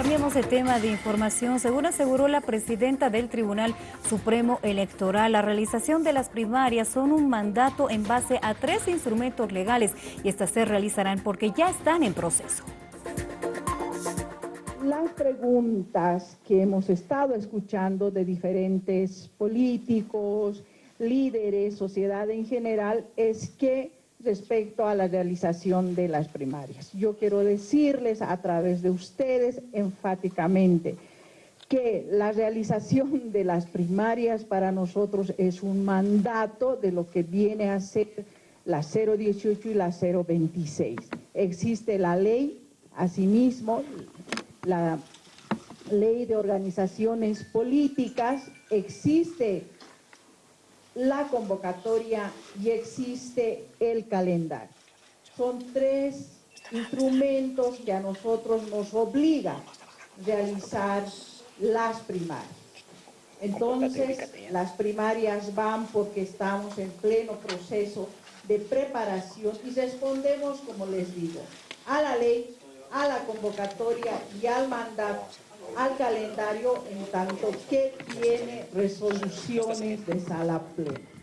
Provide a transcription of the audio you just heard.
Cambiamos de tema de información. Según aseguró la presidenta del Tribunal Supremo Electoral, la realización de las primarias son un mandato en base a tres instrumentos legales y estas se realizarán porque ya están en proceso. Las preguntas que hemos estado escuchando de diferentes políticos, líderes, sociedad en general, es que respecto a la realización de las primarias. Yo quiero decirles a través de ustedes enfáticamente que la realización de las primarias para nosotros es un mandato de lo que viene a ser la 018 y la 026. Existe la ley, asimismo, la ley de organizaciones políticas, existe la convocatoria y existe el calendario. Son tres instrumentos que a nosotros nos obligan a realizar las primarias. Entonces, las primarias van porque estamos en pleno proceso de preparación y respondemos, como les digo, a la ley, a la convocatoria y al mandato al calendario en tanto que tiene resoluciones de sala plena.